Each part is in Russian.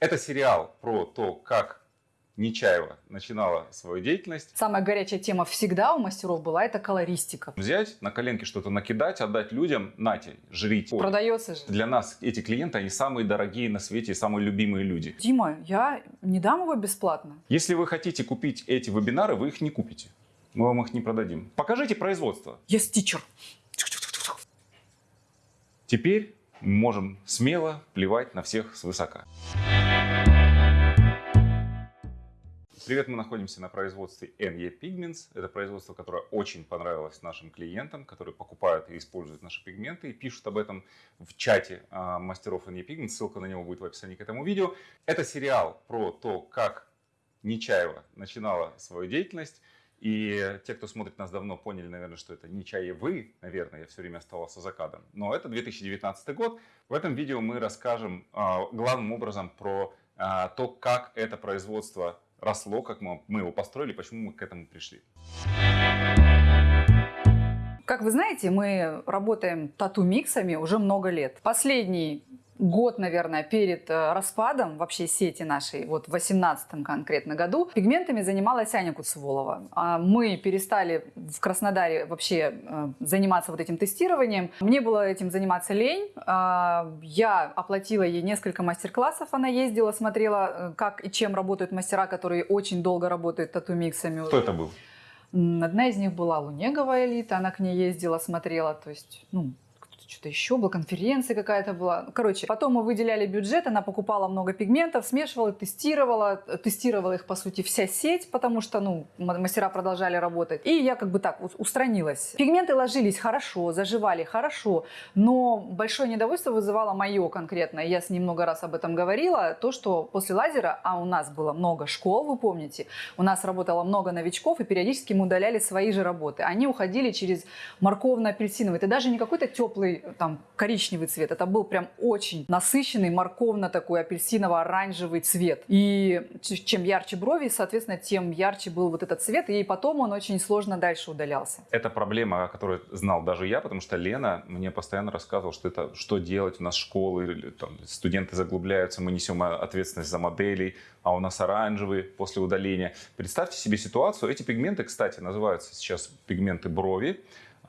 Это сериал про то, как Нечаева начинала свою деятельность. Самая горячая тема всегда у мастеров была это колористика. Взять, на коленке что-то накидать, отдать людям, нате, жрите. Продается же. Для нас эти клиенты, они самые дорогие на свете и самые любимые люди. Дима, я не дам его бесплатно. Если вы хотите купить эти вебинары, вы их не купите. Мы вам их не продадим. Покажите производство. Yes, teacher. Теперь можем смело плевать на всех свысока. Привет, мы находимся на производстве NE Pigments. Это производство, которое очень понравилось нашим клиентам, которые покупают и используют наши пигменты и пишут об этом в чате а, мастеров NE Pigments. Ссылка на него будет в описании к этому видео. Это сериал про то, как Нечаева начинала свою деятельность. И те, кто смотрит нас давно, поняли, наверное, что это Нечаевы, наверное, я все время оставался за кадром. Но это 2019 год. В этом видео мы расскажем а, главным образом про а, то, как это производство росло, как мы, его построили, почему мы к этому пришли. Как вы знаете, мы работаем тату-миксами уже много лет. Последний год, наверное, перед э, распадом вообще сети нашей, вот в 18 конкретно году, пигментами занималась Аня Куцеволова. А мы перестали в Краснодаре вообще э, заниматься вот этим тестированием. Мне было этим заниматься лень. А, я оплатила ей несколько мастер-классов, она ездила, смотрела, э, как и чем работают мастера, которые очень долго работают тату-миксами. Кто это был? Одна из них была Лунеговая элита, она к ней ездила, смотрела, то есть, ну, что-то еще было, конференция какая-то была. Короче, потом мы выделяли бюджет, она покупала много пигментов, смешивала, тестировала, тестировала их, по сути, вся сеть, потому что, ну, мастера продолжали работать. И я как бы так устранилась. Пигменты ложились хорошо, заживали хорошо, но большое недовольство вызывало мое конкретно, я с ним много раз об этом говорила, то, что после лазера, а у нас было много школ, вы помните, у нас работало много новичков, и периодически мы удаляли свои же работы. Они уходили через морковно-апельсиновый. Это даже не какой-то теплый там коричневый цвет. Это был прям очень насыщенный, морковно такой апельсиново-оранжевый цвет. И чем ярче брови, соответственно, тем ярче был вот этот цвет. И потом он очень сложно дальше удалялся. Это проблема, о которой знал даже я, потому что Лена мне постоянно рассказывала, что это что делать. У нас школы, там, студенты заглубляются, мы несем ответственность за моделей, а у нас оранжевый после удаления. Представьте себе ситуацию. Эти пигменты, кстати, называются сейчас пигменты брови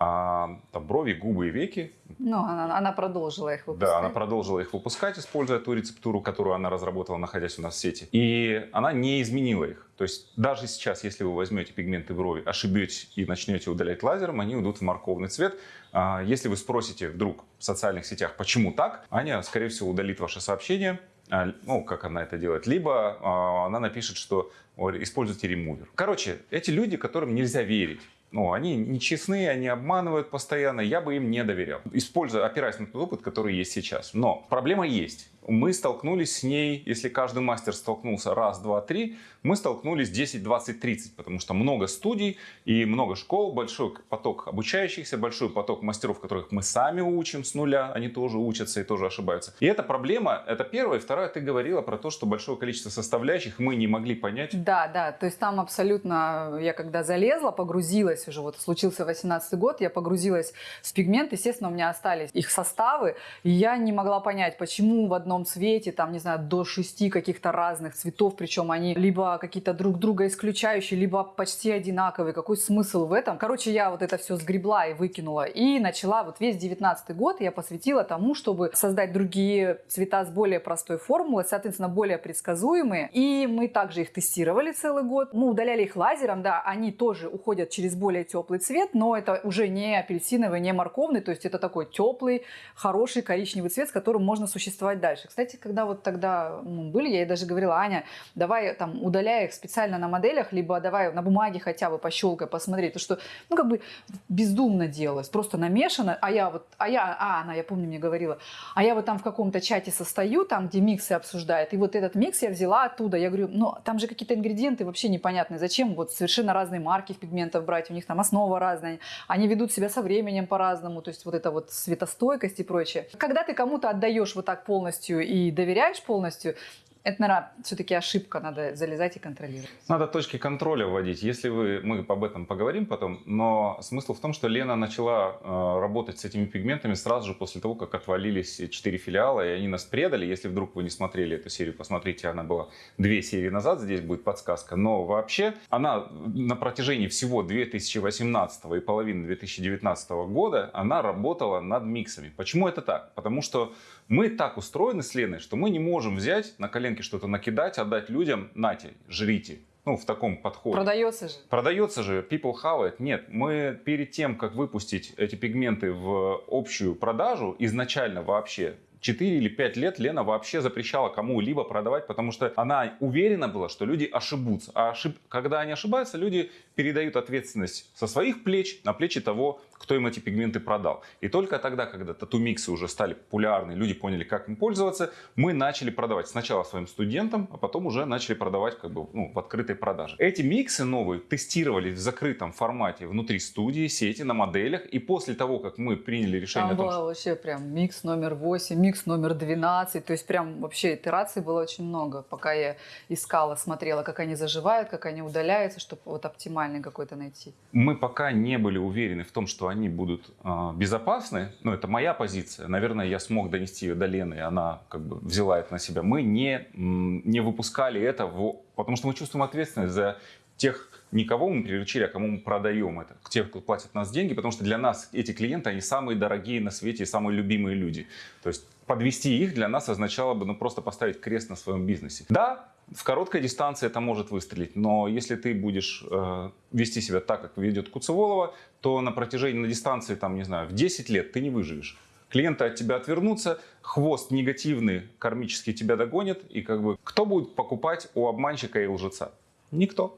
а, там, брови, губы и веки. Ну, она, она продолжила их выпускать. Да, она продолжила их выпускать, используя ту рецептуру, которую она разработала, находясь у нас в сети. И она не изменила их. То есть даже сейчас, если вы возьмете пигменты брови, ошибетесь и начнете удалять лазером, они уйдут в морковный цвет. А, если вы спросите вдруг в социальных сетях, почему так, Аня, скорее всего, удалит ваше сообщение, а, ну, как она это делает, либо а, она напишет, что используйте ремувер. Короче, эти люди, которым нельзя верить, ну, они нечестные, они обманывают постоянно, я бы им не доверял, используя, опираясь на тот опыт, который есть сейчас. Но проблема есть мы столкнулись с ней, если каждый мастер столкнулся раз, два, три, мы столкнулись 10, 20, 30, потому что много студий и много школ, большой поток обучающихся, большой поток мастеров, которых мы сами учим с нуля, они тоже учатся и тоже ошибаются. И эта проблема, это первое. Второе, ты говорила про то, что большое количество составляющих мы не могли понять. Да, да, то есть там абсолютно, я когда залезла, погрузилась уже, вот случился 18 год, я погрузилась в пигмент, естественно, у меня остались их составы, и я не могла понять, почему в одном одном цвете, там, не знаю, до шести каких-то разных цветов, причем они либо какие-то друг друга исключающие, либо почти одинаковые. Какой смысл в этом? Короче, я вот это все сгребла и выкинула. И начала вот весь девятнадцатый год я посвятила тому, чтобы создать другие цвета с более простой формулой, соответственно, более предсказуемые. И мы также их тестировали целый год. Мы удаляли их лазером, да, они тоже уходят через более теплый цвет, но это уже не апельсиновый, не морковный, то есть это такой теплый, хороший коричневый цвет, с которым можно существовать дальше дальше. Кстати, когда вот тогда ну, были, я ей даже говорила, Аня, давай там удаляй их специально на моделях, либо давай на бумаге хотя бы пощелкай, посмотреть, то что, ну, как бы бездумно делалось, просто намешано, а я вот, а я, а, она, я помню, мне говорила, а я вот там в каком-то чате состою, там, где миксы обсуждают, и вот этот микс я взяла оттуда, я говорю, ну, там же какие-то ингредиенты вообще непонятные, зачем вот совершенно разные марки пигментов брать, у них там основа разная, они ведут себя со временем по-разному, то есть вот это вот светостойкость и прочее. Когда ты кому-то отдаешь вот так полностью полностью и доверяешь полностью, Это, наверное, все-таки ошибка, надо залезать и контролировать. Надо точки контроля вводить. Если вы, мы об этом поговорим потом, но смысл в том, что Лена начала э, работать с этими пигментами сразу же после того, как отвалились четыре филиала, и они нас предали. Если вдруг вы не смотрели эту серию, посмотрите, она была две серии назад, здесь будет подсказка. Но вообще она на протяжении всего 2018 и половины 2019 года, она работала над миксами. Почему это так? Потому что мы так устроены с Леной, что мы не можем взять на коленке что-то накидать, отдать людям, нате, жрите. Ну, в таком подходе. Продается же. Продается же, people have it. Нет, мы перед тем, как выпустить эти пигменты в общую продажу, изначально вообще 4 или 5 лет Лена вообще запрещала кому-либо продавать, потому что она уверена была, что люди ошибутся. А ошиб... когда они ошибаются, люди передают ответственность со своих плеч на плечи того, кто им эти пигменты продал. И только тогда, когда тату-миксы уже стали популярны, люди поняли, как им пользоваться, мы начали продавать сначала своим студентам, а потом уже начали продавать как бы ну, в открытой продаже. Эти миксы новые тестировали в закрытом формате внутри студии, сети, на моделях. И после того, как мы приняли решение Там о том, было что вообще прям микс номер 8, микс номер 12. То есть прям вообще итераций было очень много, пока я искала, смотрела, как они заживают, как они удаляются, чтобы вот оптимальный какой-то найти. мы пока не были уверены в том, что они будут э, безопасны, ну это моя позиция, наверное, я смог донести ее до Лены, и она как бы взяла это на себя. Мы не, не выпускали это, в, потому что мы чувствуем ответственность за тех, никого мы приручили, а кому мы продаем это, к тех, кто платит нас деньги, потому что для нас эти клиенты, они самые дорогие на свете и самые любимые люди. То есть подвести их для нас означало бы ну, просто поставить крест на своем бизнесе. Да, в короткой дистанции это может выстрелить, но если ты будешь э, вести себя так, как ведет Куцеволова, то на протяжении, на дистанции, там, не знаю, в 10 лет ты не выживешь. Клиенты от тебя отвернутся, хвост негативный кармически тебя догонит, и как бы кто будет покупать у обманщика и лжеца? Никто.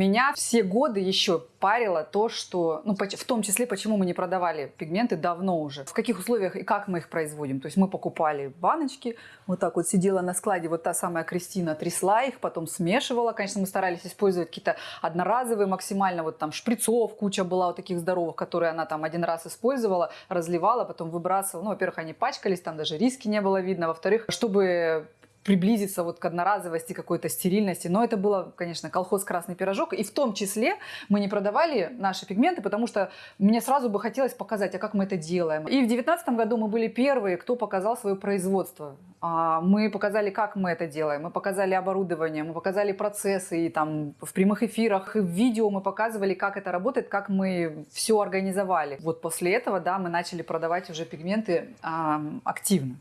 Меня все годы еще парило то, что, ну, в том числе, почему мы не продавали пигменты давно уже. В каких условиях и как мы их производим. То есть мы покупали баночки, вот так вот сидела на складе, вот та самая Кристина трясла их, потом смешивала. Конечно, мы старались использовать какие-то одноразовые максимально, вот там шприцов куча была вот таких здоровых, которые она там один раз использовала, разливала, потом выбрасывала. Ну, во-первых, они пачкались, там даже риски не было видно. Во-вторых, чтобы приблизиться вот к одноразовости, какой-то стерильности. Но это было, конечно, колхоз «Красный пирожок». И в том числе мы не продавали наши пигменты, потому что мне сразу бы хотелось показать, а как мы это делаем. И в 2019 году мы были первые, кто показал свое производство. А, Мы показали, как мы это делаем. Мы показали оборудование, мы показали процессы. И там в прямых эфирах, и в видео мы показывали, как это работает, как мы все организовали. Вот после этого, да, мы начали продавать уже пигменты активно.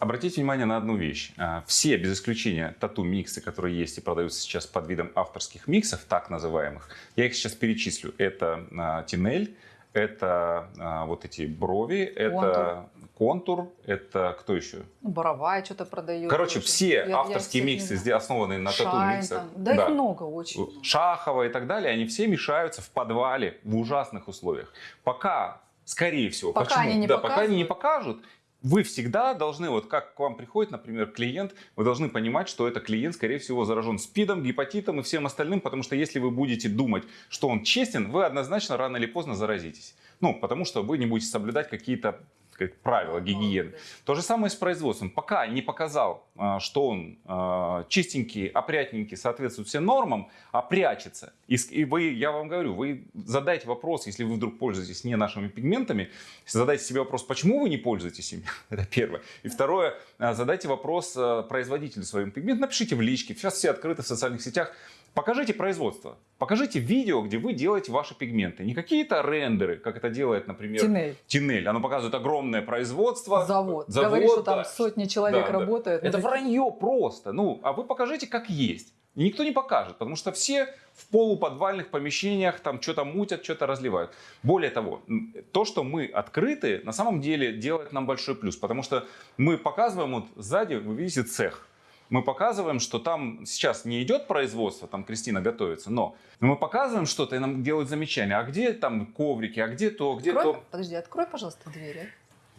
Обратите внимание на одну вещь. А, Все, без исключения, тату-миксы, которые есть и продаются сейчас под видом авторских миксов, так называемых, я их сейчас перечислю. Это а, Тинель, это а, вот эти брови, это контур, это кто еще? Боровая что-то продает. Короче, все Я- я авторские не миксы, сде- основанные на тату-миксах. там. Да, их много очень. Шахова и так далее, они все мешаются в подвале в ужасных условиях. Пока, скорее всего, Пока почему? они не да, пока они не покажут, вы всегда должны, вот как к вам приходит, например, клиент, вы должны понимать, что это клиент, скорее всего, заражен СПИДом, гепатитом и всем остальным, потому что если вы будете думать, что он честен, вы однозначно рано или поздно заразитесь. Ну, потому что вы не будете соблюдать какие-то как правила гигиены. То же самое с производством. Пока не показал, а, что он а, чистенький, опрятненький, соответствует всем нормам, а прячется. И вы, я вам говорю, вы задайте вопрос, если вы вдруг пользуетесь не нашими пигментами, задайте себе вопрос, почему вы не пользуетесь ими. Это первое. И второе, а, задайте вопрос производителю своим пигментом, напишите в личке. Сейчас все открыты в социальных сетях. Покажите производство. Покажите видео, где вы делаете ваши пигменты. Не какие-то рендеры, как это делает, например, Тинель. Тинель. Оно показывает огромное производство. Завод. Завод, Говорит, что там да. сотни человек Да, да. работают. Это Ну, вранье просто. Ну, а вы покажите, как есть. И никто не покажет, потому что все в полуподвальных помещениях там что-то мутят, что-то разливают. Более того, то, что мы открыты, на самом деле делает нам большой плюс, потому что мы показываем, вот сзади вы видите цех. Мы показываем, что там сейчас не идет производство, там Кристина готовится, но мы показываем что-то, и нам делают замечания. А где там коврики, а где то, где Открой- то. Подожди, открой, пожалуйста, дверь, а?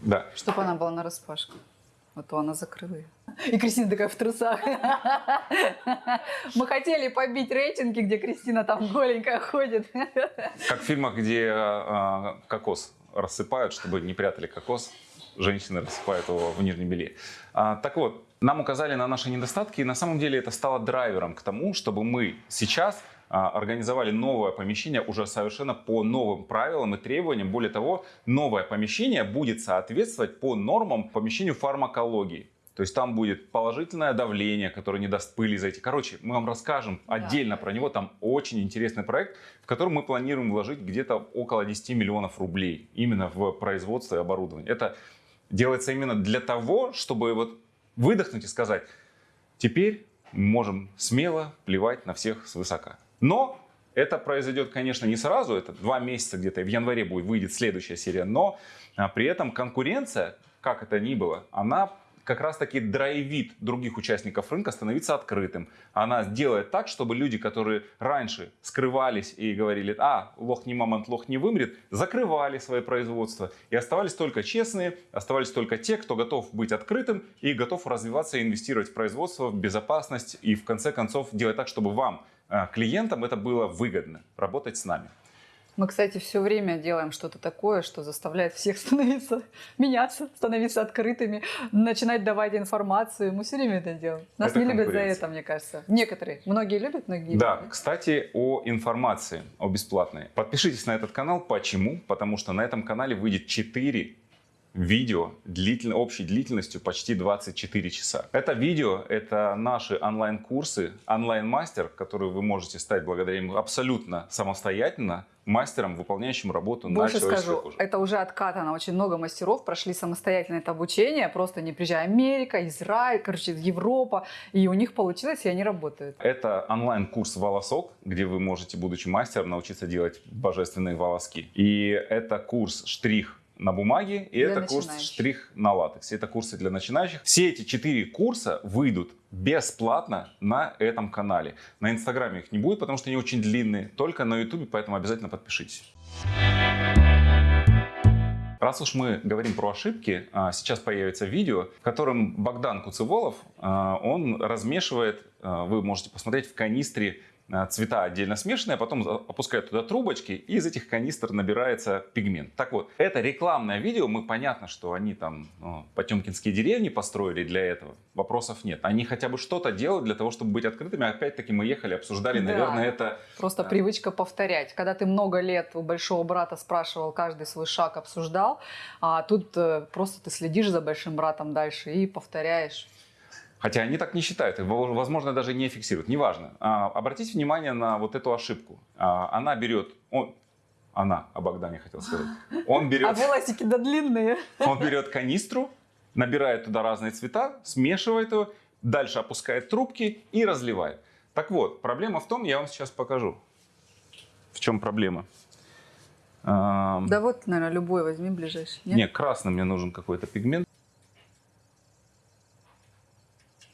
Да. чтобы она была на распашку. А то она закрыла ее. И Кристина такая в трусах. Мы хотели побить рейтинги, где Кристина там голенькая ходит. Как в фильмах, где а, кокос рассыпают, чтобы не прятали кокос. Женщины рассыпают его в нижнем белье. А, так вот, нам указали на наши недостатки, и на самом деле это стало драйвером к тому, чтобы мы сейчас а, организовали новое помещение уже совершенно по новым правилам и требованиям. Более того, новое помещение будет соответствовать по нормам помещению фармакологии. То есть там будет положительное давление, которое не даст пыли зайти. Короче, мы вам расскажем да. отдельно про него. Там очень интересный проект, в котором мы планируем вложить где-то около 10 миллионов рублей именно в производство и оборудование. Это делается именно для того, чтобы вот выдохнуть и сказать, теперь можем смело плевать на всех свысока. Но это произойдет, конечно, не сразу, это два месяца где-то, в январе будет, выйдет следующая серия, но а, при этом конкуренция, как это ни было, она как раз таки драйвит других участников рынка становиться открытым. Она делает так, чтобы люди, которые раньше скрывались и говорили, а, лох не мамонт, лох не вымрет, закрывали свои производства. И оставались только честные, оставались только те, кто готов быть открытым и готов развиваться и инвестировать в производство, в безопасность и в конце концов делать так, чтобы вам, э, клиентам, это было выгодно работать с нами. Мы, кстати, все время делаем что-то такое, что заставляет всех становиться, меняться, становиться открытыми, начинать давать информацию. Мы все время это делаем. Нас это не любят за это, мне кажется. Некоторые. Многие любят, многие Да, любят. кстати, о информации, о бесплатной. Подпишитесь на этот канал. Почему? Потому что на этом канале выйдет 4 видео длитель... общей длительностью почти 24 часа. Это видео, это наши онлайн-курсы, онлайн-мастер, который вы можете стать благодаря ему абсолютно самостоятельно, мастером, выполняющим работу Больше на скажу, коже. это уже откатано. Очень много мастеров прошли самостоятельно это обучение, просто не приезжая Америка, Израиль, короче, Европа, и у них получилось, и они работают. Это онлайн-курс «Волосок», где вы можете, будучи мастером, научиться делать божественные волоски. И это курс «Штрих на бумаге, и для это курс штрих на латексе. Это курсы для начинающих. Все эти четыре курса выйдут бесплатно на этом канале. На инстаграме их не будет, потому что они очень длинные, только на ютубе, поэтому обязательно подпишитесь. Раз уж мы говорим про ошибки, а, сейчас появится видео, в котором Богдан Куцеволов, а, он размешивает, а, вы можете посмотреть в канистре цвета отдельно смешанные, а потом опускают туда трубочки, и из этих канистр набирается пигмент. Так вот, это рекламное видео, мы понятно, что они там ну, потемкинские деревни построили для этого, вопросов нет. Они хотя бы что-то делают для того, чтобы быть открытыми. Опять-таки мы ехали, обсуждали, да. наверное, это... Просто да. привычка повторять. Когда ты много лет у большого брата спрашивал, каждый свой шаг обсуждал, а тут э, просто ты следишь за большим братом дальше и повторяешь. Хотя они так не считают, возможно, даже не фиксируют, неважно. А, обратите внимание на вот эту ошибку. А, она берет, он, она, о Богдане хотел сказать. Он берет, а волосики да длинные. Он берет канистру, набирает туда разные цвета, смешивает его, дальше опускает трубки и разливает. Так вот, проблема в том, я вам сейчас покажу, в чем проблема. Да вот, наверное, любой возьми ближайший. Нет, нет красный мне нужен какой-то пигмент.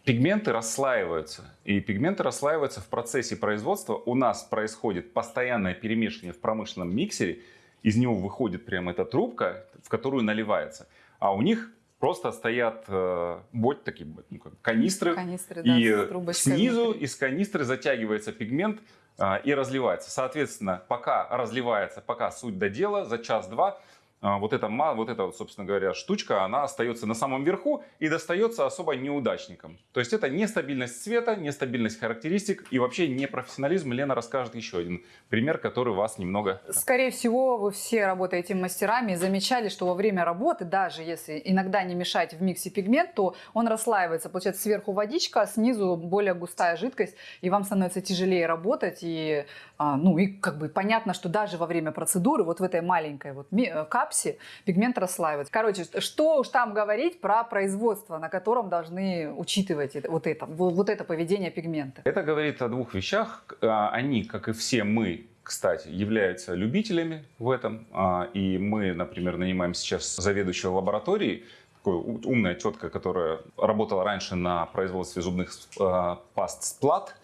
Пигменты расслаиваются. И пигменты расслаиваются в процессе производства. У нас происходит постоянное перемешивание в промышленном миксере. Из него выходит прямо эта трубка, в которую наливается. А у них просто стоят э, бот, такие ну, как канистры. канистры и да, снизу внутри. из канистры затягивается пигмент э, и разливается. Соответственно, пока разливается, пока суть до дела, за час-два вот эта, вот эта, собственно говоря, штучка, она остается на самом верху и достается особо неудачникам. То есть это нестабильность цвета, нестабильность характеристик и вообще не профессионализм. Лена расскажет еще один пример, который вас немного... Скорее всего, вы все работаете мастерами и замечали, что во время работы, даже если иногда не мешать в миксе пигмент, то он расслаивается. Получается сверху водичка, а снизу более густая жидкость, и вам становится тяжелее работать. И, а, ну, и как бы понятно, что даже во время процедуры, вот в этой маленькой вот капсуле, капсе пигмент расслаивается. Короче, что уж там говорить про производство, на котором должны учитывать вот это, вот это поведение пигмента. Это говорит о двух вещах. А, они, как и все мы, кстати, являются любителями в этом. А, и мы, например, нанимаем сейчас заведующего лабораторией, такая умная тетка, которая работала раньше на производстве зубных а, паст Сплат.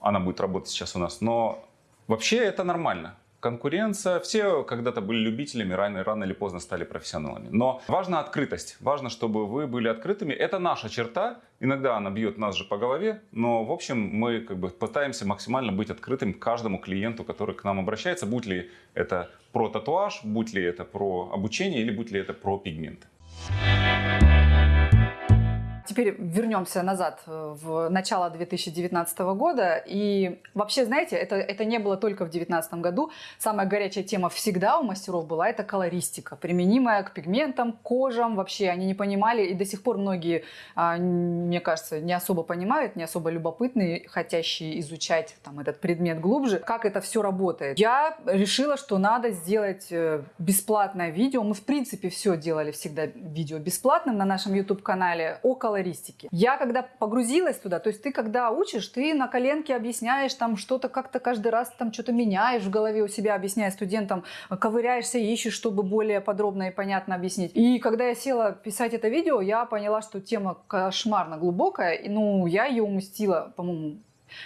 Она будет работать сейчас у нас. Но вообще это нормально. Конкуренция. Все когда-то были любителями, рано, рано или поздно стали профессионалами. Но важна открытость. Важно, чтобы вы были открытыми. Это наша черта. Иногда она бьет нас же по голове. Но, в общем, мы как бы пытаемся максимально быть открытым каждому клиенту, который к нам обращается. Будь ли это про татуаж, будь ли это про обучение или будь ли это про пигменты. Теперь вернемся назад э, в начало 2019 года. И вообще, знаете, это, это не было только в 2019 году. Самая горячая тема всегда у мастеров была это колористика, применимая к пигментам, кожам. Вообще они не понимали, и до сих пор многие, а, мне кажется, не особо понимают, не особо любопытные, хотящие изучать там, этот предмет глубже, как это все работает. Я решила, что надо сделать э, бесплатное видео. Мы, в принципе, все делали всегда видео бесплатным на нашем YouTube-канале около колористики. Я когда погрузилась туда, то есть ты когда учишь, ты на коленке объясняешь там что-то как-то каждый раз там что-то меняешь в голове у себя, объясняя студентам, ковыряешься, ищешь, чтобы более подробно и понятно объяснить. И когда я села писать это видео, я поняла, что тема кошмарно глубокая, и ну я ее уместила, по-моему,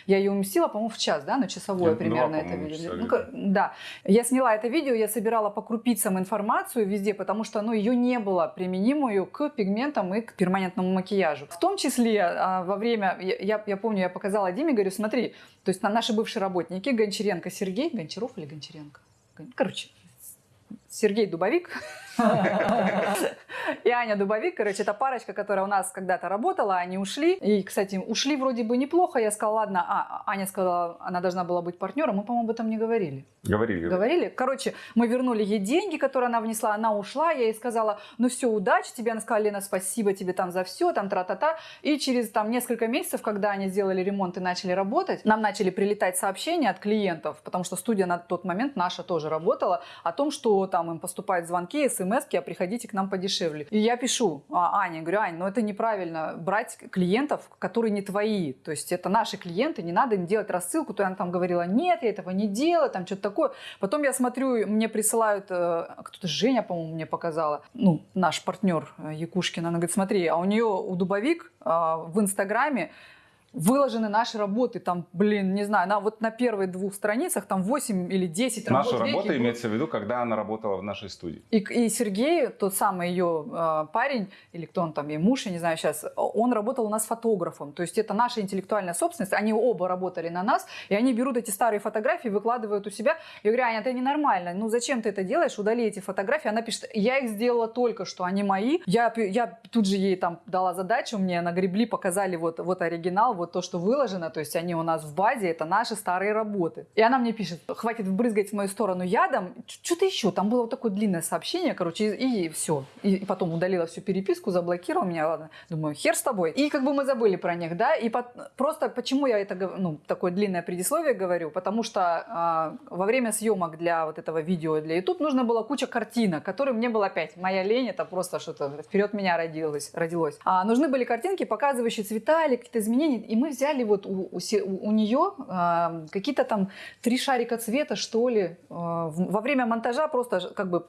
я ее уместила, по-моему, в час, да, на часовое Я примерно два, это видео. Ну, да. Я сняла это видео, я собирала по крупицам информацию везде, потому что ну, ее не было применимую к пигментам и к перманентному макияжу. В том числе а, во время, я, я помню, я показала Диме, говорю, смотри, то есть на наши бывшие работники, Гончаренко Сергей, Гончаров или Гончаренко? Короче, Сергей Дубовик, и Аня Дубовик, короче, это парочка, которая у нас когда-то работала, они ушли. И, кстати, ушли вроде бы неплохо. Я сказала, ладно, а, Аня сказала, она должна была быть партнером. Мы, по-моему, об этом не говорили. Говорили. Говорили? Короче, мы вернули ей деньги, которые она внесла, она ушла. Я ей сказала, ну все, удачи тебе. Она сказала, Лена, спасибо тебе там за все, там тра-та-та. И через там несколько месяцев, когда они сделали ремонт и начали работать, нам начали прилетать сообщения от клиентов, потому что студия на тот момент наша тоже работала, о том, что там им поступают звонки, смс а приходите к нам подешевле. И я пишу а, Ане, говорю, Ань, ну это неправильно брать клиентов, которые не твои. То есть это наши клиенты, не надо им делать рассылку. То она там говорила, нет, я этого не делаю, там что-то такое. Потом я смотрю, мне присылают, э, кто-то Женя, по-моему, мне показала, ну, наш партнер э, Якушкина, она говорит, смотри, а у нее, у Дубовик э, в Инстаграме выложены наши работы, там, блин, не знаю, на, вот на первых двух страницах там 8 или 10 работ. Наша работа имеется в виду, когда она работала в нашей студии. И, и Сергей, тот самый ее э, парень, или кто он там, ей муж, я не знаю сейчас, он работал у нас фотографом. То есть это наша интеллектуальная собственность, они оба работали на нас, и они берут эти старые фотографии, выкладывают у себя. Я говорю, Аня, это ненормально, ну зачем ты это делаешь, удали эти фотографии. Она пишет, я их сделала только что, они мои. Я, я тут же ей там дала задачу, мне нагребли, показали вот, вот оригинал, вот то, что выложено, то есть они у нас в базе, это наши старые работы. И она мне пишет, хватит брызгать в мою сторону ядом, что-то еще, там было вот такое длинное сообщение, короче, и, и все. И, и потом удалила всю переписку, заблокировала меня, ладно, думаю, хер с тобой. И как бы мы забыли про них, да, и под, просто почему я это, ну, такое длинное предисловие говорю, потому что э, во время съемок для вот этого видео для YouTube нужно было куча картинок, которые мне было опять, моя лень, это просто что-то вперед меня родилось. родилось. А, нужны были картинки, показывающие цвета или какие-то изменения, и мы взяли вот у, у, у нее э, какие-то там три шарика цвета, что ли, э, во время монтажа просто как бы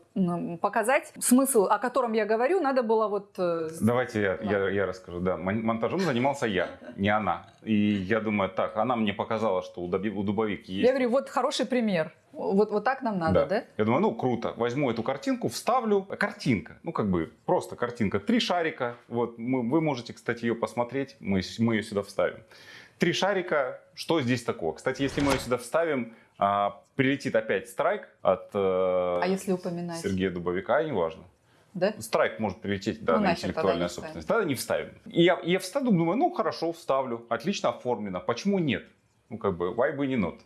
показать смысл, о котором я говорю, надо было вот... Э, Давайте я, да. я, я расскажу. Да, монтажом занимался я, не она. И я думаю, так, она мне показала, что у, у Дубовик есть... Я говорю, вот хороший пример. Вот, вот так нам надо, да. да? Я думаю, ну круто, возьму эту картинку, вставлю. Картинка, ну как бы просто картинка. Три шарика, вот мы, вы можете, кстати, ее посмотреть, мы, мы ее сюда вставим. Три шарика, что здесь такого? Кстати, если мы ее сюда вставим, а, прилетит опять страйк от э, а если упоминать? Сергея Дубовика, неважно. Да? Страйк может прилететь да, ну, на интеллектуальную собственность. Тогда не вставим. И я, я вставлю, думаю, ну хорошо, вставлю, отлично оформлено. Почему нет? Ну как бы, why бы не not?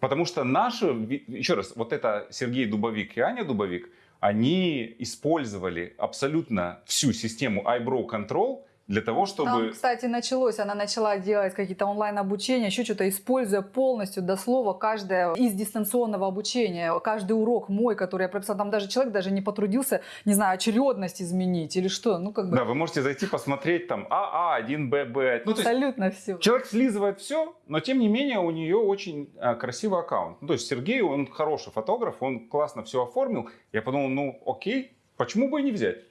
Потому что наши, еще раз, вот это Сергей Дубовик и Аня Дубовик, они использовали абсолютно всю систему iBrow Control для того, чтобы... Там, кстати, началось, она начала делать какие-то онлайн-обучения, еще что-то, используя полностью до слова каждое из дистанционного обучения, каждый урок мой, который я прописала, там даже человек даже не потрудился, не знаю, очередность изменить или что, ну как бы... Да, вы можете зайти посмотреть там АА1, ББ. Ну, Абсолютно все. Человек слизывает все, но тем не менее у нее очень а, красивый аккаунт. Ну, то есть Сергей, он хороший фотограф, он классно все оформил. Я подумал, ну окей, почему бы и не взять?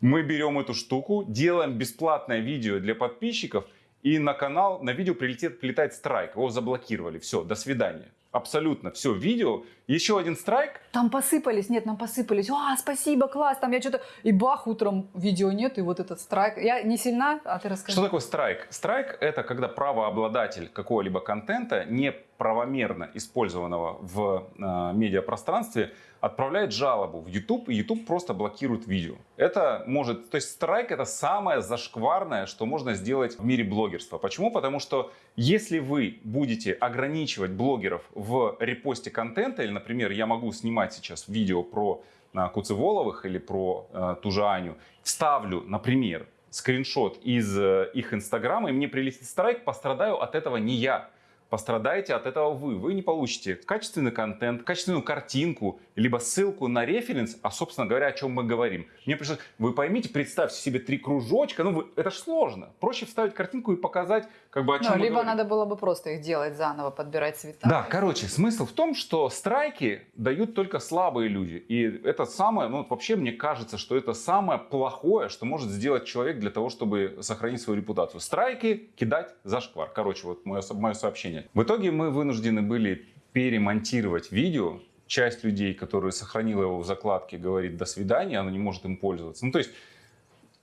Мы берем эту штуку, делаем бесплатное видео для подписчиков, и на канал, на видео прилетит, прилетает страйк, его заблокировали, все, до свидания. Абсолютно все видео еще один страйк, Там посыпались, нет, нам посыпались. А, спасибо, класс, там я что-то... И бах, утром видео нет, и вот этот страйк. Я не сильна, а ты расскажи. Что такое страйк? Страйк – это когда правообладатель какого-либо контента, неправомерно использованного в э, медиапространстве, отправляет жалобу в YouTube, и YouTube просто блокирует видео. Это может... То есть страйк – это самое зашкварное, что можно сделать в мире блогерства. Почему? Потому что если вы будете ограничивать блогеров в репосте контента, или, например, я могу снимать сейчас видео про э, Куцеволовых или про э, ту же Аню, вставлю, например, скриншот из э, их инстаграма, и мне прилетит страйк, пострадаю от этого не я. Пострадаете от этого вы. Вы не получите качественный контент, качественную картинку, либо ссылку на референс, а, собственно говоря, о чем мы говорим. Мне пришлось, вы поймите, представьте себе три кружочка, ну, вы, это же сложно. Проще вставить картинку и показать, как бы, о чем Ну, либо говорим. надо было бы просто их делать заново, подбирать цвета. Да, короче, смысл в том, что страйки дают только слабые люди. И это самое, ну вообще мне кажется, что это самое плохое, что может сделать человек для того, чтобы сохранить свою репутацию. Страйки кидать за шквар. Короче, вот мое, мое сообщение. В итоге мы вынуждены были перемонтировать видео. Часть людей, которые сохранила его в закладке, говорит до свидания, она не может им пользоваться. Ну то есть,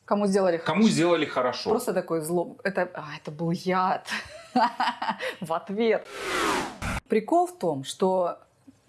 Кому сделали кому хорошо? сделали хорошо. Просто такой зло. Это, а, это был яд. В ответ. Прикол в том, что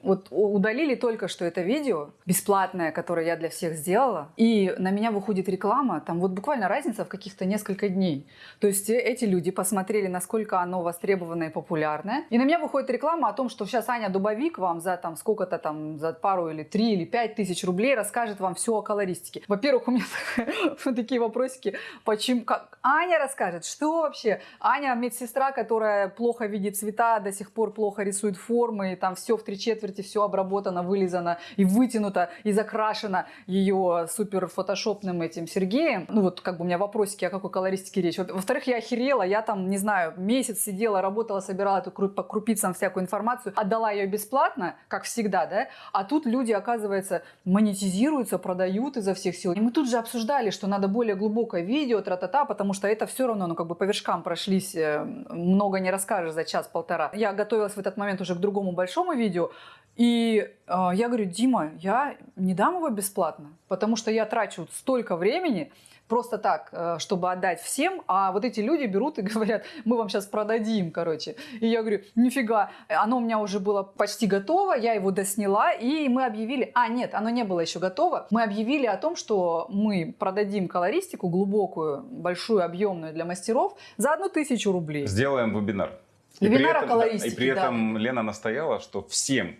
вот удалили только что это видео, бесплатное, которое я для всех сделала, и на меня выходит реклама, там вот буквально разница в каких-то несколько дней. То есть э- эти люди посмотрели, насколько оно востребованное и популярное, и на меня выходит реклама о том, что сейчас Аня Дубовик вам за там сколько-то там, за пару или три или пять тысяч рублей расскажет вам все о колористике. Во-первых, у меня такие вопросики, почему, как Аня расскажет, что вообще? Аня медсестра, которая плохо видит цвета, до сих пор плохо рисует формы, и там все в три четверти, все обработано, вылизано и вытянуто, и закрашено ее супер фотошопным этим Сергеем. Ну вот как бы у меня вопросики, о какой колористике речь. Во- Во-вторых, я охерела, я там, не знаю, месяц сидела, работала, собирала эту по крупицам всякую информацию, отдала ее бесплатно, как всегда, да, а тут люди, оказывается, монетизируются, продают изо всех сил. И мы тут же обсуждали, что надо более глубокое видео, тра-та-та, потому что это все равно, ну, как бы по вершкам прошлись, э, много не расскажешь за час-полтора. Я готовилась в этот момент уже к другому большому видео, и э, я говорю, Дима, я не дам его бесплатно, потому что я трачу столько времени, просто так, э, чтобы отдать всем, а вот эти люди берут и говорят, мы вам сейчас продадим, короче. И я говорю, нифига, оно у меня уже было почти готово, я его досняла, и мы объявили, а нет, оно не было еще готово, мы объявили о том, что мы продадим колористику глубокую, большую, объемную для мастеров за одну тысячу рублей. Сделаем вебинар. Вебинар о этом, колористике, и при да. этом Лена настояла, что всем,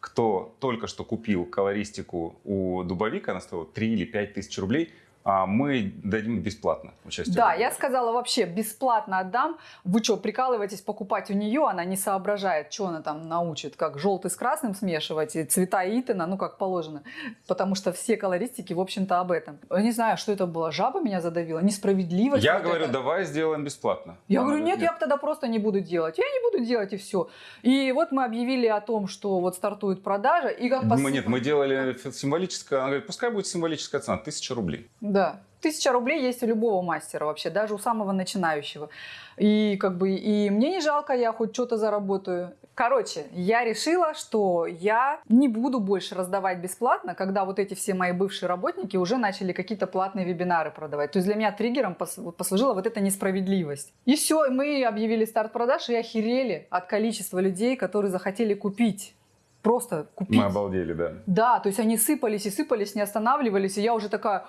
кто только что купил колористику у Дубовика, она стоила 3 или 5 тысяч рублей, а мы дадим бесплатно участие. Да, я сказала вообще бесплатно отдам. Вы что, прикалываетесь покупать у нее? Она не соображает, что она там научит, как желтый с красным смешивать и цвета Итана, ну как положено. Потому что все колористики, в общем-то, об этом. Я не знаю, что это было. Жаба меня задавила, несправедливость. Я вот говорю, это. давай сделаем бесплатно. Я Она говорю, нет, говорит, я тогда просто не буду делать. Я не буду делать и все. И вот мы объявили о том, что вот стартует продажа. И как Мы, посып- нет, мы делали символическое, она говорит, пускай будет символическая цена, 1000 рублей. Да. Тысяча рублей есть у любого мастера вообще, даже у самого начинающего. И как бы и мне не жалко, я хоть что-то заработаю. Короче, я решила, что я не буду больше раздавать бесплатно, когда вот эти все мои бывшие работники уже начали какие-то платные вебинары продавать. То есть для меня триггером послужила вот эта несправедливость. И все, мы объявили старт продаж и охерели от количества людей, которые захотели купить. Просто купить. Мы обалдели, да. Да, то есть они сыпались и сыпались, не останавливались, и я уже такая,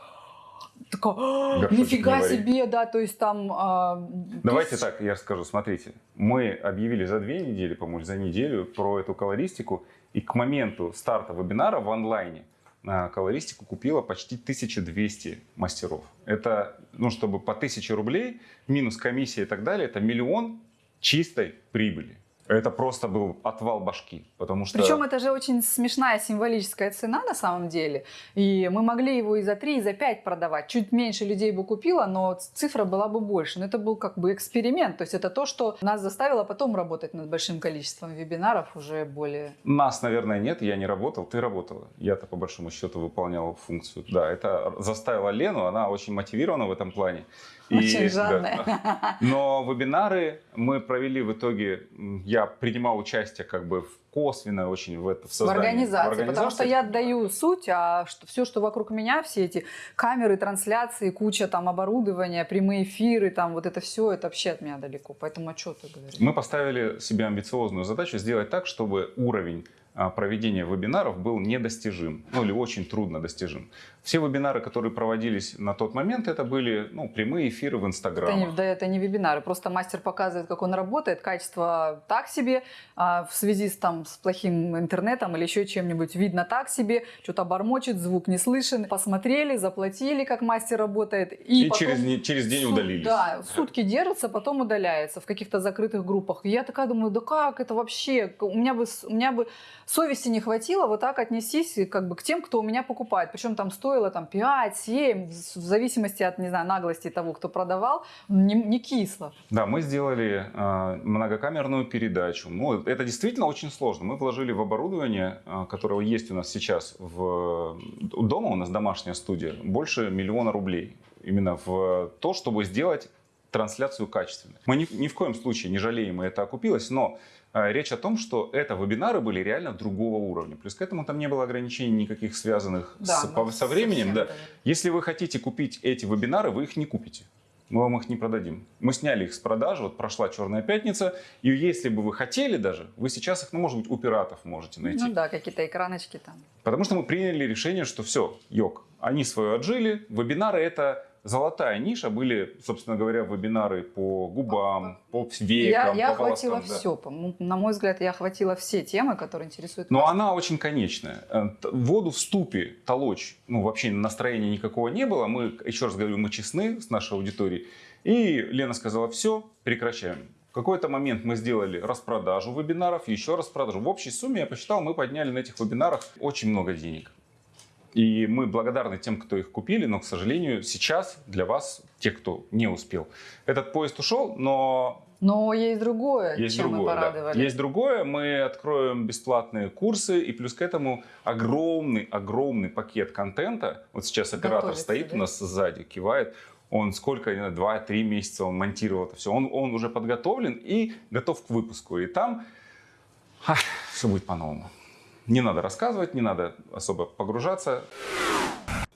такая, «А, нифига не вари». себе, да, то есть там... а, Давайте так, я расскажу. Смотрите, мы объявили за две недели, по-моему, за неделю про эту колористику. И к моменту старта вебинара в онлайне а, колористику купила почти 1200 мастеров. Это, ну, чтобы по 1000 рублей, минус комиссия и так далее, это миллион чистой прибыли. Это просто был отвал башки, потому что... Причем это же очень смешная символическая цена на самом деле. И мы могли его и за 3, и за 5 продавать. Чуть меньше людей бы купило, но цифра была бы больше. Но это был как бы эксперимент. То есть это то, что нас заставило потом работать над большим количеством вебинаров уже более... Нас, наверное, нет, я не работал, ты работала. Я-то по большому счету выполнял функцию. Да, это заставило Лену, она очень мотивирована в этом плане. И, Очень да, жадная. Но вебинары мы провели в итоге, я принимал участие как бы в косвенно очень в это в В создании. организации, в потому что я отдаю суть, а что, все, что вокруг меня, все эти камеры, трансляции, куча там оборудования, прямые эфиры, там вот это все, это вообще от меня далеко. Поэтому о чем ты говоришь? Мы поставили себе амбициозную задачу сделать так, чтобы уровень проведения вебинаров был недостижим, ну или очень трудно достижим. Все вебинары, которые проводились на тот момент, это были ну, прямые эфиры в Инстаграме. да, это не вебинары, просто мастер показывает, как он работает, качество так себе, а в связи с, там, с плохим интернетом или еще чем-нибудь видно так себе, что-то бормочет, звук не слышен. Посмотрели, заплатили, как мастер работает. И, И потом через, через день сут- удалились. Да, сутки держится, потом удаляется в каких-то закрытых группах. И я такая думаю, да как это вообще? У меня бы, у меня бы совести не хватило вот так отнестись как бы к тем, кто у меня покупает. Причем там стоило там 5, 7, в зависимости от, не знаю, наглости того, кто продавал, не, не кисло. Да, мы сделали э, многокамерную передачу. Ну, это действительно очень сложно. Мы вложили в оборудование, э, которое есть у нас сейчас в дома, у нас домашняя студия, больше миллиона рублей. Именно в то, чтобы сделать трансляцию качественной. Мы ни, ни в коем случае не жалеем, и это окупилось, но э, речь о том, что это вебинары были реально другого уровня. Плюс к этому там не было ограничений никаких связанных с- ну, по- со временем. Да. Если вы хотите купить эти вебинары, вы их не купите. Мы вам их не продадим. Мы сняли их с продажи, вот прошла Черная пятница, и если бы вы хотели даже, вы сейчас их, ну, может быть, у пиратов можете найти. Ну да, какие-то экраночки там. Потому что мы приняли решение, что все, йог, они свое отжили. Вебинары это золотая ниша. Были, собственно говоря, вебинары по губам, по Я, векам, я по волоскам, охватила да. все. На мой взгляд, я охватила все темы, которые интересуют Но вас. она очень конечная. Э, Воду в ступе толочь, ну, вообще настроения никакого не было. Мы, еще раз говорю, мы честны с нашей аудиторией. И Лена сказала, все, прекращаем. В какой-то момент мы сделали распродажу вебинаров, еще распродажу. В общей сумме, я посчитал, мы подняли на этих вебинарах очень много денег. И мы благодарны тем, кто их купили, но, к сожалению, сейчас для вас, те, кто не успел, этот поезд ушел, но Но есть другое, есть чем мы другое, да. порадовали. Есть другое. Мы откроем бесплатные курсы и плюс к этому огромный, огромный пакет контента. Вот сейчас оператор Готовится, стоит да? у нас сзади, кивает. Он сколько, не знаю, 2-3 месяца он монтировал это все. Он, он уже подготовлен и готов к выпуску. И там все будет по-новому. Не надо рассказывать, не надо особо погружаться.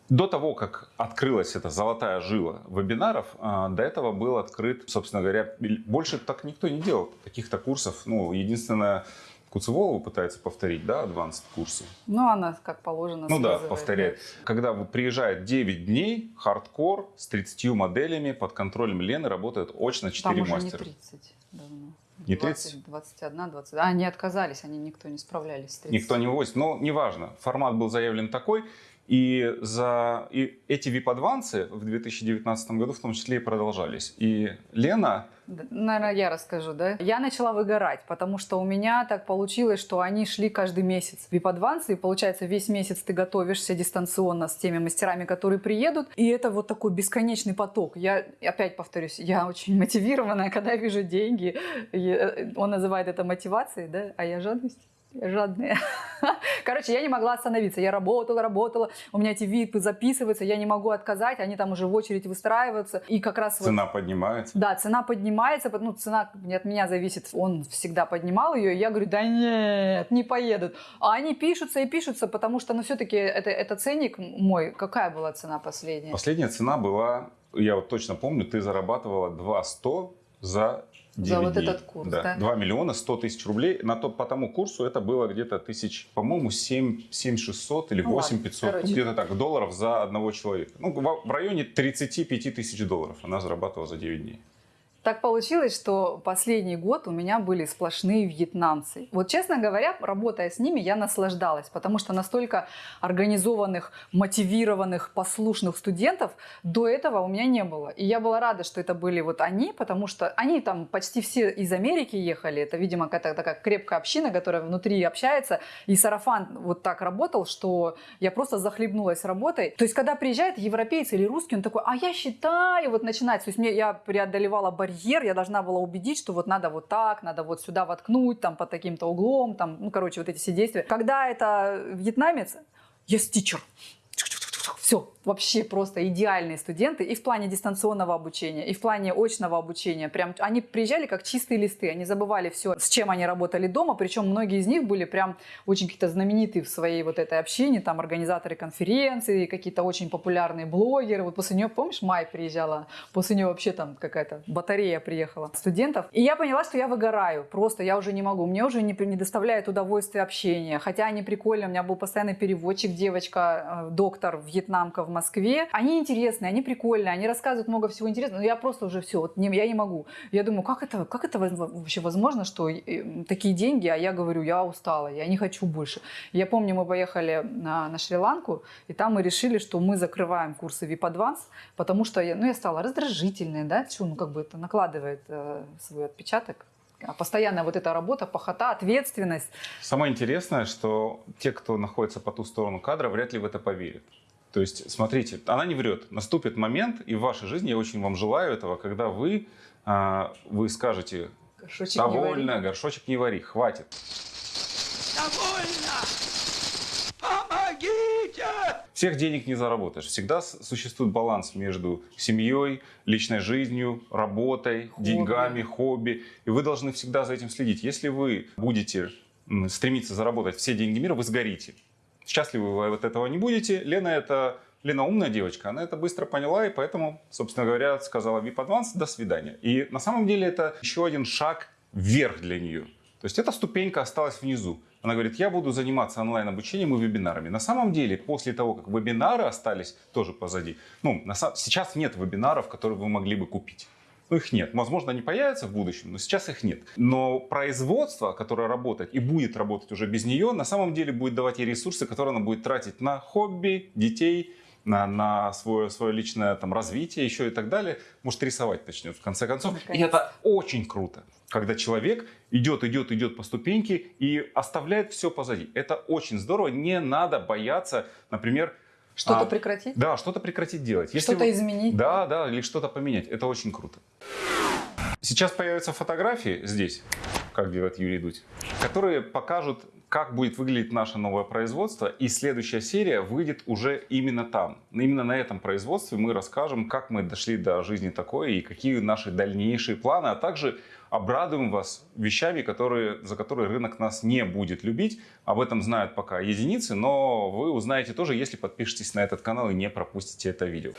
До того, как открылась эта золотая жила вебинаров, а, до этого был открыт, собственно говоря, больше так никто не делал таких-то курсов. Ну, единственное, Куцеволова пытается повторить, да, advanced курсы. Ну, она как положено Ну да, повторяет. Когда вы- приезжает 9 дней, хардкор с 30 моделями под контролем Лены, работают очно 4 Там уже мастера. не 30 давно. Не 20, 30? 21, 20. А, они отказались, они никто не справлялись с 30. Никто не вывозит. Но неважно, формат был заявлен такой. И, за, и эти VIP-адвансы в 2019 году в том числе и продолжались. И Лена, Наверное, я расскажу, да? Я начала выгорать, потому что у меня так получилось, что они шли каждый месяц. VIP-адвансы, и получается, весь месяц ты готовишься дистанционно с теми мастерами, которые приедут, и это вот такой бесконечный поток. Я, опять повторюсь, я очень мотивированная, когда вижу деньги. Э, Он называет это мотивацией, да? А я жадность. Я жадная. Короче, я не могла остановиться. Я работала, работала. У меня эти випы записываются, я не могу отказать. Они там уже в очередь выстраиваются. И как раз вот цена поднимается. да, цена поднимается, ну, цена от меня зависит, он всегда поднимал ее, и я говорю, да нет, не поедут. А они пишутся и пишутся, потому что, ну, все-таки это, это ценник мой. Какая была цена последняя? Последняя цена была, я вот точно помню, ты зарабатывала 2 100 за За вот DVD. этот курс, да? 2 миллиона 100 тысяч рублей. На тот, по тому курсу это было где-то тысяч, по-моему, 7, 7 600 или Ну 8 ладно, 500. короче. где-то так, долларов за одного человека. Ну, в, в районе 35 тысяч долларов она зарабатывала за 9 дней. Так получилось, что последний год у меня были сплошные вьетнамцы. Вот, честно говоря, работая с ними, я наслаждалась, потому что настолько организованных, мотивированных, послушных студентов до этого у меня не было. И я была рада, что это были вот они, потому что они там почти все из Америки ехали. Это, видимо, какая-то такая крепкая община, которая внутри общается. И сарафан вот так работал, что я просто захлебнулась работой. То есть, когда приезжает европейец или русский, он такой, а я считаю, вот начинать. То есть, мне, я преодолевала барьер, я должна была убедить, что вот надо вот так, надо вот сюда воткнуть, там, под таким-то углом, там, ну, короче, вот эти все действия. Когда это вьетнамец, yes, teacher, все вообще просто идеальные студенты и в плане дистанционного обучения, и в плане очного обучения. Прям они приезжали как чистые листы, они забывали все, с чем они работали дома, причем многие из них были прям очень какие-то знаменитые в своей вот этой общине, там организаторы конференций, какие-то очень популярные блогеры. Вот после нее, помнишь, Май приезжала, после нее вообще там какая-то батарея приехала студентов. И я поняла, что я выгораю, просто я уже не могу, мне уже не, не доставляет удовольствия общение, хотя они прикольные, у меня был постоянный переводчик, девочка, э, доктор, вьетнамка в Москве. Они интересные, они прикольные, они рассказывают много всего интересного, но я просто уже все, вот не, я не могу. Я думаю, как это, как это вообще возможно, что э, такие деньги, а я говорю, я устала, я не хочу больше. Я помню, мы поехали на, на Шри-Ланку, и там мы решили, что мы закрываем курсы VIP Advance, потому что я, ну, я стала раздражительной, да, что, ну, как бы это накладывает э, свой отпечаток а постоянная вот эта работа, похота, ответственность. Самое интересное, что те, кто находится по ту сторону кадра, вряд ли в это поверят. То есть, смотрите, она не врет. Наступит момент, и в вашей жизни, я очень вам желаю этого, когда вы, а, вы скажете, Горшочек довольно, не вари. горшочек не вари, хватит. Довольно! Помогите! Всех денег не заработаешь. Всегда существует баланс между семьей, личной жизнью, работой, Хобби. деньгами, хобби. И вы должны всегда за этим следить. Если вы будете стремиться заработать все деньги мира, вы сгорите. Счастливы вы от этого не будете. Лена это Лена умная девочка, она это быстро поняла, и поэтому, собственно говоря, сказала VIP Advance «до свидания». И на самом деле это еще один шаг вверх для нее. То есть эта ступенька осталась внизу. Она говорит, я буду заниматься онлайн-обучением и вебинарами. На самом деле, после того, как вебинары остались тоже позади, ну, на сейчас нет вебинаров, которые вы могли бы купить. Ну, их нет. Возможно, они появятся в будущем, но сейчас их нет. Но производство, которое работает и будет работать уже без нее, на самом деле будет давать ей ресурсы, которые она будет тратить на хобби, детей, на, на свое, свое личное там, развитие еще и так далее. Может, рисовать начнет в конце концов. И Наконец-то. это очень круто, когда человек идет, идет, идет по ступеньке и оставляет все позади. Это очень здорово. Не надо бояться, например, Что-то а, прекратить? да, что-то прекратить делать. Что-то изменить? Да, да, или что-то поменять. Это очень круто. Сейчас появятся фотографии здесь, как делает Юрий Дудь, которые покажут, как будет выглядеть наше новое производство. И следующая серия выйдет уже именно там. Именно на этом производстве мы расскажем, как мы дошли до жизни такой и какие наши дальнейшие планы, а также обрадуем вас вещами, которые, за которые рынок нас не будет любить. Об этом знают пока единицы, но вы узнаете тоже, если подпишетесь на этот канал и не пропустите это видео.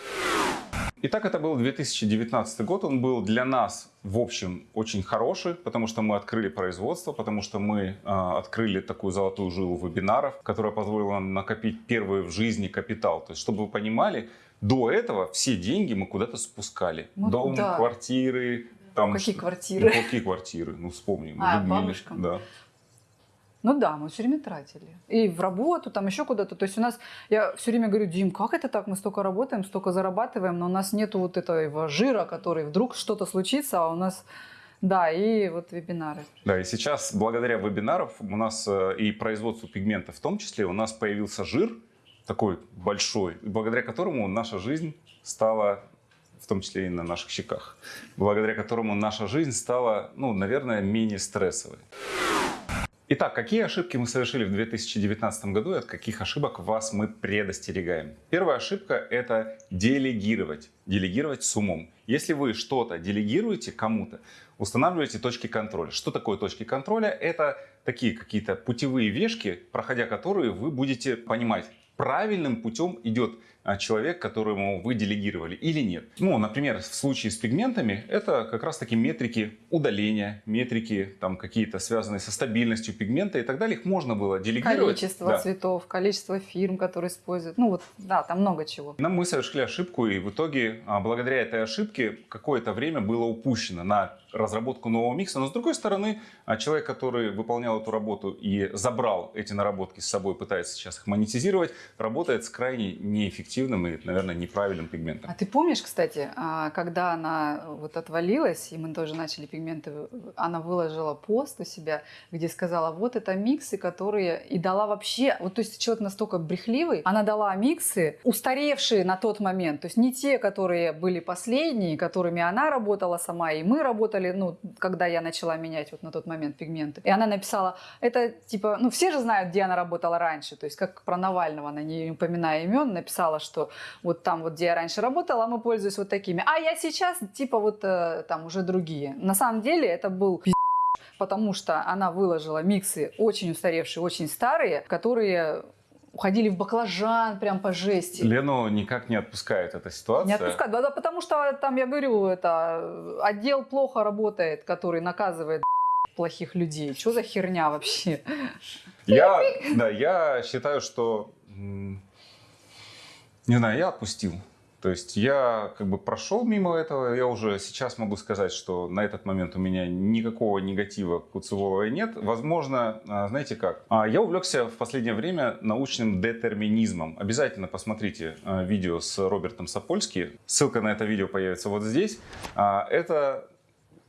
Итак, это был 2019 год. Он был для нас, в общем, очень хороший, потому что мы открыли производство, потому что мы а, открыли такую золотую жилу вебинаров, которая позволила нам накопить первый в жизни капитал. То есть, чтобы вы понимали, до этого все деньги мы куда-то спускали. Ну, Дом, да. квартиры. Там, Какие квартиры? Ну, какие квартиры? Ну, вспомним. А, Людмиле. бабушкам. Да. Ну да, мы все время тратили. И в работу, там еще куда-то. То есть у нас, я все время говорю, Дим, как это так? Мы столько работаем, столько зарабатываем, но у нас нету вот этого жира, который вдруг что-то случится, а у нас, да, и вот вебинары. Да, и сейчас благодаря вебинарам у нас э, и производству пигмента в том числе, у нас появился жир такой большой, благодаря которому наша жизнь стала, в том числе и на наших щеках, благодаря которому наша жизнь стала, ну, наверное, менее стрессовой. Итак, какие ошибки мы совершили в 2019 году и от каких ошибок вас мы предостерегаем? Первая ошибка – это делегировать. Делегировать с умом. Если вы что-то делегируете кому-то, устанавливаете точки контроля. Что такое точки контроля? Это такие какие-то путевые вешки, проходя которые вы будете понимать, правильным путем идет а, человек, которому вы делегировали или нет. Ну, например, в случае с пигментами это как раз таки метрики удаления, метрики там какие-то связанные со стабильностью пигмента и так далее. Их можно было делегировать. Количество Да. цветов, количество фирм, которые используют. Ну вот, да, там много чего. Но мы совершили ошибку, и в итоге, а, благодаря этой ошибке, какое-то время было упущено на разработку нового микса. Но с другой стороны, а, человек, который выполнял эту работу и забрал эти наработки с собой, пытается сейчас их монетизировать, работает с крайне неэффективным и, наверное, неправильным пигментом. А ты помнишь, кстати, а, когда она вот отвалилась, и мы тоже начали пигменты, она выложила пост у себя, где сказала, вот это миксы, которые... И дала вообще... Вот то есть человек настолько брехливый, она дала миксы, устаревшие на тот момент. То есть не те, которые были последние, которыми она работала сама, и мы работали, ну, когда я начала менять вот на тот момент пигменты. И она написала, это типа... Ну, все же знают, где она работала раньше. То есть как про Навального, она не упоминая имен, написала, что вот там вот, где я раньше работала, мы пользуемся вот такими. А я сейчас, типа, вот э, там уже другие. На самом деле это был потому что она выложила миксы очень устаревшие, очень старые, которые уходили в баклажан прям по жести. Лену никак не отпускает эта ситуация. Не отпускать, да, да, потому что там, я говорю, это отдел плохо работает, который наказывает плохих людей. Что за херня вообще? Я, да, я считаю, что, не знаю, я отпустил. То есть я как бы прошел мимо этого, я уже сейчас могу сказать, что на этот момент у меня никакого негатива к Уцеволовой нет. Возможно, а, знаете как, А, я увлекся в последнее время научным детерминизмом. Обязательно посмотрите а, видео с Робертом Сапольски. Ссылка на это видео появится вот здесь. Это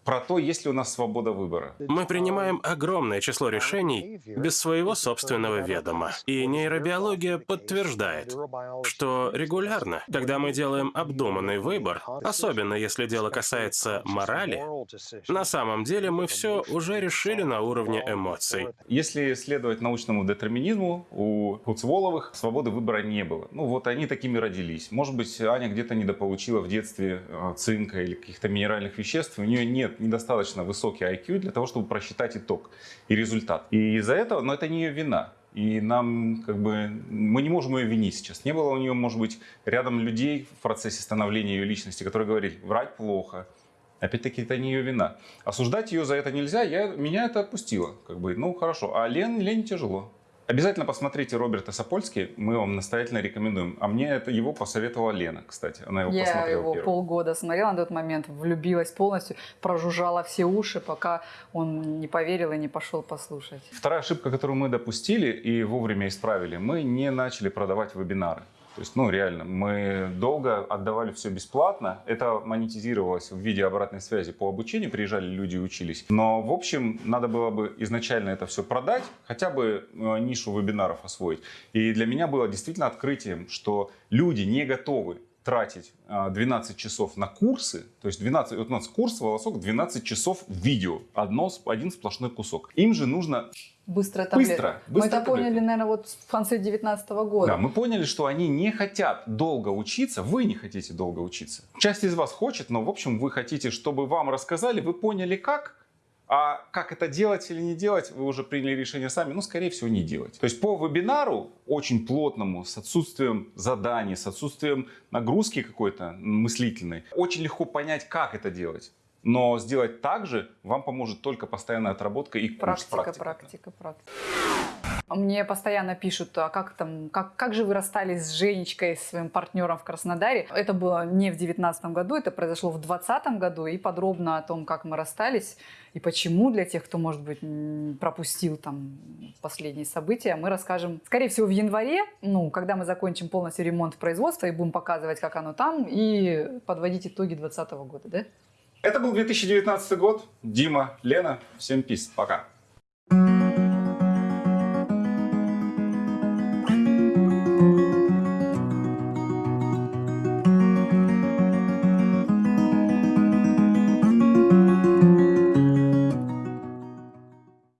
про то, есть ли у нас свобода выбора. Мы принимаем огромное число решений без своего собственного ведома. И нейробиология подтверждает, что регулярно, когда мы делаем обдуманный выбор, особенно если дело касается морали, на самом деле мы все уже решили на уровне эмоций. Если следовать научному детерминизму, у Куцволовых свободы выбора не было. Ну вот они такими родились. Может быть, Аня где-то недополучила в детстве э, цинка или каких-то минеральных веществ. У нее нет недостаточно высокий IQ для того, чтобы просчитать итог и результат. И из-за этого, но это не ее вина. И нам, как бы, мы не можем ее винить сейчас. Не было у нее, может быть, рядом людей в процессе становления ее личности, которые говорили, врать плохо. Опять-таки, это не ее вина. Осуждать ее за это нельзя, я, меня это отпустило. Как бы, ну, хорошо. А Лен, Лене тяжело. Обязательно посмотрите Роберта Сапольски, мы вам настоятельно рекомендуем. А мне это его посоветовала Лена, кстати. Она его Я посмотрела его первым. полгода смотрела на тот момент, влюбилась полностью, прожужжала все уши, пока он не поверил и не пошел послушать. Вторая ошибка, которую мы допустили и вовремя исправили, мы не начали продавать вебинары. То есть, ну, реально, мы долго отдавали все бесплатно. Это монетизировалось в виде обратной связи по обучению. Приезжали люди и учились. Но, в общем, надо было бы изначально это все продать, хотя бы э, нишу вебинаров освоить. И для меня было действительно открытием, что люди не готовы тратить э, 12 часов на курсы, то есть 12, вот у нас курс волосок 12 часов видео, одно, один сплошной кусок. Им же нужно Быстро таблетка. Быстро, Мы быстро это поняли, таблетка. наверное, вот в конце 19 года. Да, мы поняли, что они не хотят долго учиться, вы не хотите долго учиться. Часть из вас хочет, но в общем вы хотите, чтобы вам рассказали, вы поняли как, а как это делать или не делать, вы уже приняли решение сами, ну, скорее всего, не делать. То есть по вебинару, очень плотному, с отсутствием заданий, с отсутствием нагрузки какой-то мыслительной, очень легко понять, как это делать. Но сделать так же вам поможет только постоянная отработка и курс, Практика, практика, практика. Мне постоянно пишут, а как там, как, как же вы расстались с Женечкой, с своим партнером в Краснодаре? Это было не в девятнадцатом году, это произошло в двадцатом году, и подробно о том, как мы расстались и почему для тех, кто, может быть, пропустил там последние события, мы расскажем, скорее всего, в январе, ну, когда мы закончим полностью ремонт производства и будем показывать, как оно там, и подводить итоги двадцатого года, да? Это был 2019 год. Дима, Лена, всем пис. Пока.